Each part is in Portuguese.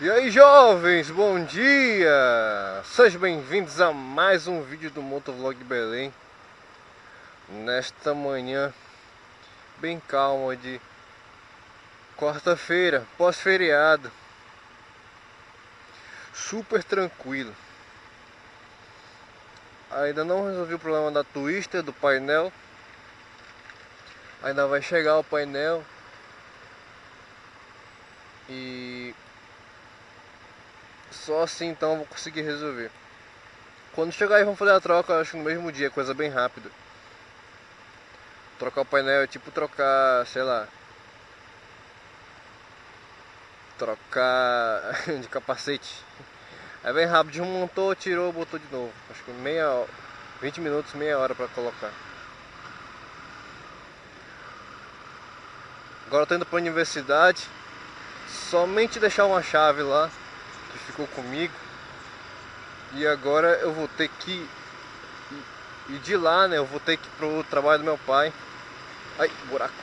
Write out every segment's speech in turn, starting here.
E aí jovens, bom dia! Sejam bem-vindos a mais um vídeo do Motovlog Belém. Nesta manhã bem calma de quarta-feira, pós-feriado. Super tranquilo. Ainda não resolvi o problema da twister, do painel. Ainda vai chegar o painel. E só assim então eu vou conseguir resolver. Quando chegar aí vamos fazer a troca, acho no mesmo dia, coisa bem rápida. Trocar o painel é tipo trocar, sei lá. Trocar de capacete. É bem rápido, desmontou, tirou, botou de novo. Acho que meia 20 minutos, meia hora para colocar. Agora eu tô indo para a universidade. Somente deixar uma chave lá que ficou comigo. E agora eu vou ter que ir de lá, né? Eu vou ter que ir pro trabalho do meu pai. Ai, buraco.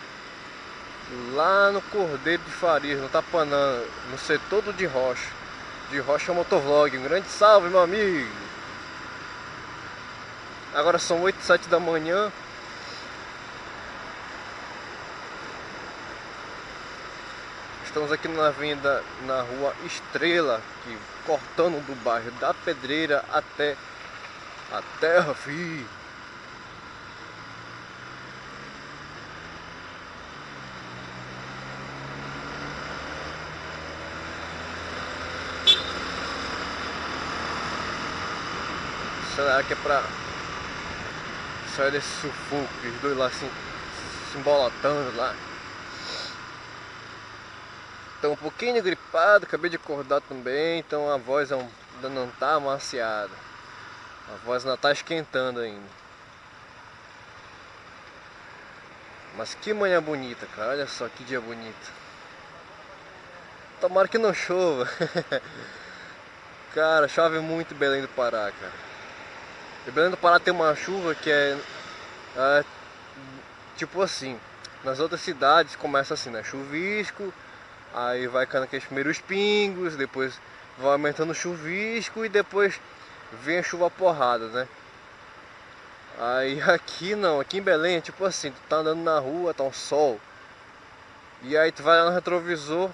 Lá no Cordeiro de Farias, no Tapanã, no setor do de Rocha. De Rocha Motovlog. Um grande salve, meu amigo. Agora são 8, 7 da manhã. Estamos aqui na avenida, na rua Estrela, que cortando do bairro da Pedreira até a Terra Fi. Será que é pra sair desse sufoco, os dois lá assim, se embolatando lá. Tô um pouquinho gripado, acabei de acordar também, então a voz é ainda não tá amaciada. A voz ainda tá esquentando ainda. Mas que manhã bonita, cara. Olha só que dia bonito. Tomara que não chova. cara, chove muito em Belém do Pará, cara. E Belém do Pará tem uma chuva que é, é tipo assim. Nas outras cidades começa assim, né? Chuvisco, Aí vai caindo aqueles primeiros pingos, depois vai aumentando o chuvisco e depois vem a chuva porrada, né? Aí aqui não, aqui em Belém é tipo assim, tu tá andando na rua, tá um sol. E aí tu vai lá no retrovisor,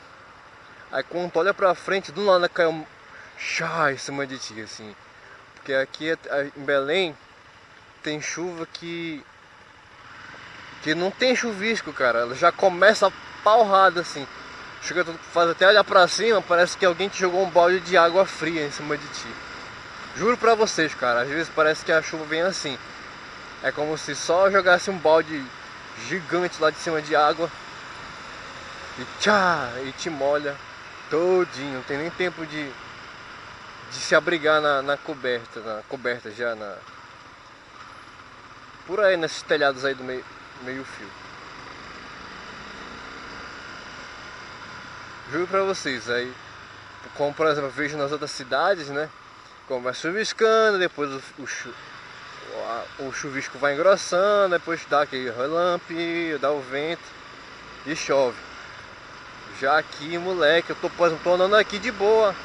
aí quando tu olha pra frente, do nada cai um chá em cima de ti, assim. Porque aqui em Belém tem chuva que que não tem chuvisco, cara. Ela já começa paurrada assim. Chega, faz até olhar pra cima, parece que alguém te jogou um balde de água fria em cima de ti. Juro pra vocês, cara, às vezes parece que a chuva vem assim. É como se só jogasse um balde gigante lá de cima de água e tchá, e te molha todinho, não tem nem tempo de, de se abrigar na, na coberta, na coberta já na por aí nesses telhados aí do meio, meio fio. Juro pra vocês, aí, como por exemplo, eu vejo nas outras cidades, né? Começa chuviscando, depois o, o, o chuvisco vai engrossando, depois dá aquele relampe, dá o vento e chove. Já aqui, moleque, eu tô, por exemplo, tô andando aqui de boa.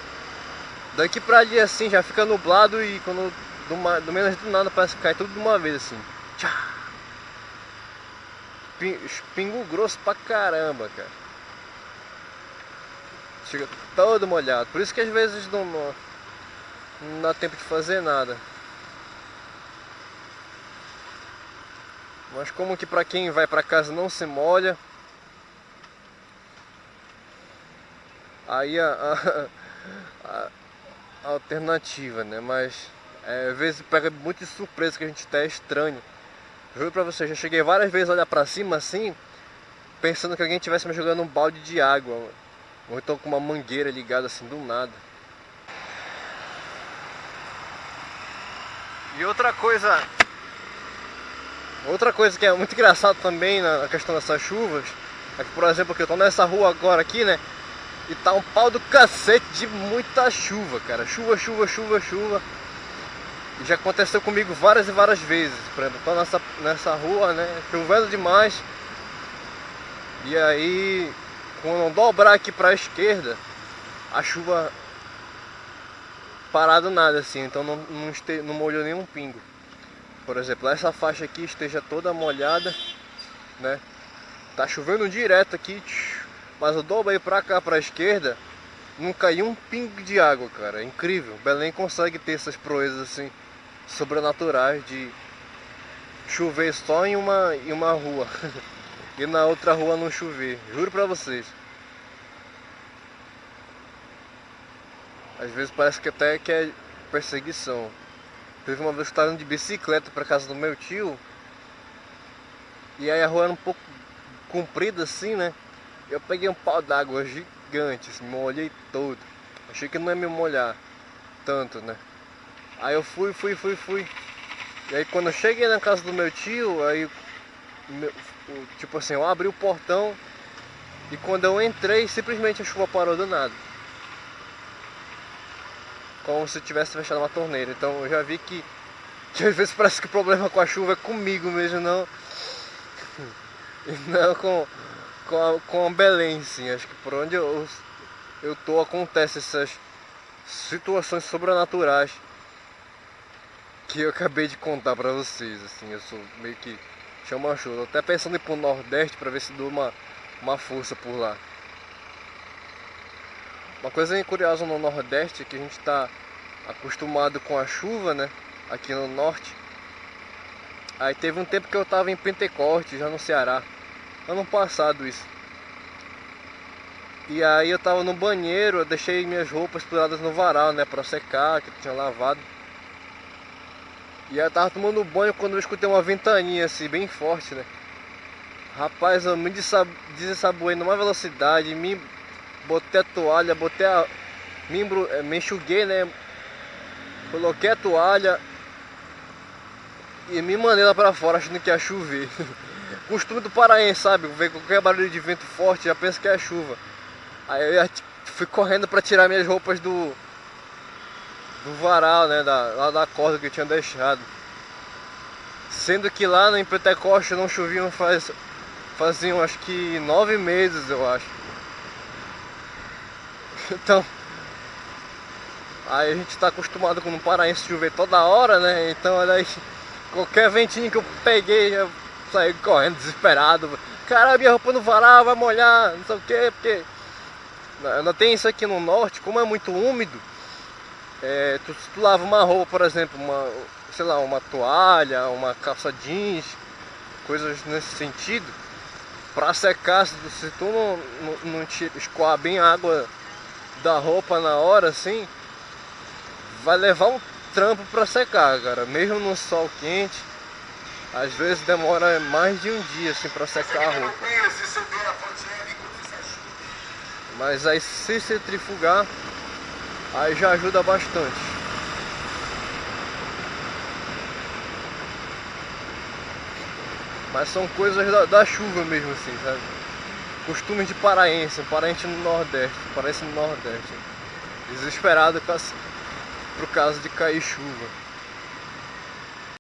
Daqui pra ali assim, já fica nublado e quando do, do menos do nada parece que cai tudo de uma vez assim. Tchá! Pingo grosso pra caramba, cara. Chega todo molhado. Por isso que às vezes não, não, dá tempo de fazer nada. Mas como que para quem vai para casa não se molha, aí a, a, a, alternativa, né? Mas é, às vezes pega muito de surpresa que a gente está estranho. Juro pra você, já cheguei várias vezes a olhar pra cima assim, pensando que alguém estivesse me jogando um balde de água. Ou então com uma mangueira ligada assim do nada. E outra coisa, outra coisa que é muito engraçado também na questão dessas chuvas, é que por exemplo que eu tô nessa rua agora aqui, né? E tá um pau do cacete de muita chuva, cara. Chuva, chuva, chuva, chuva. E já aconteceu comigo várias e várias vezes. Por exemplo, tô nessa, nessa rua, né? Chovendo demais. E aí quando dobrar aqui para a esquerda, a chuva parado nada assim, então não, não, este, não molhou nenhum pingo. Por exemplo, essa faixa aqui esteja toda molhada, né? Tá chovendo direto aqui, mas eu dobro aí pra cá, pra esquerda, não caiu um pingo de água, cara. É incrível. Belém consegue ter essas proezas assim, sobrenaturais de chover só em uma, em uma rua e na outra rua não chover. Juro pra vocês. Às vezes parece que até que é perseguição. Teve uma vez que estava indo de bicicleta para casa do meu tio. E aí a rua era um pouco comprida assim, né? Eu peguei um pau d'água gigante, assim, molhei todo. Achei que não ia me molhar tanto, né? Aí eu fui, fui, fui, fui. E aí quando eu cheguei na casa do meu tio, aí meu, tipo assim, eu abri o portão e quando eu entrei, simplesmente a chuva parou do nada como se tivesse fechado uma torneira. Então eu já vi que, que às vezes parece que o problema com a chuva é comigo mesmo, não, não com, com, a, com a Belém, sim. Acho que por onde eu, eu tô acontece essas situações sobrenaturais que eu acabei de contar pra vocês. Assim, eu sou meio que chama. Tô até pensando em ir pro Nordeste pra ver se dou uma, uma força por lá. Uma coisa curiosa no Nordeste é que a gente está acostumado com a chuva, né? Aqui no Norte. Aí teve um tempo que eu estava em Pentecoste, já no Ceará. Ano passado isso. E aí eu tava no banheiro, eu deixei minhas roupas penduradas no varal, né? Pra secar, que eu tinha lavado. E eu tava tomando banho quando eu escutei uma ventaninha assim, bem forte, né? Rapaz, eu me desaboei numa velocidade, me botei a toalha, botei a. Me, eh, me enxuguei, né? Coloquei a toalha e me mandei lá pra fora achando que ia chover. Costume do paraense, sabe? Ver qualquer barulho de vento forte, já pensa que é chuva. Aí eu fui correndo pra tirar minhas roupas do. Do varal, né? Da, lá da corda que eu tinha deixado. Sendo que lá no Pentecoste não choviam faz. faziam acho que nove meses, eu acho. Então, aí a gente está acostumado com no Paraense chover toda hora, né? Então, olha aí, qualquer ventinho que eu peguei, eu saí correndo desesperado. Cara, minha roupa no varal vai molhar, não sei o que, porque ainda tem isso aqui no norte, como é muito úmido, é, tu, tu lava uma roupa, por exemplo, uma, sei lá, uma toalha, uma calça jeans, coisas nesse sentido, para secar, se, se tu não, não, não escoar bem a água da roupa na hora assim, vai levar um trampo para secar, cara. Mesmo no sol quente, às vezes demora mais de um dia assim para secar a roupa. Mas aí se centrifugar, aí já ajuda bastante. Mas são coisas da, da chuva mesmo assim, sabe? costumes de paraense, paraense no Nordeste, paraense no Nordeste. Desesperado por causa de cair chuva.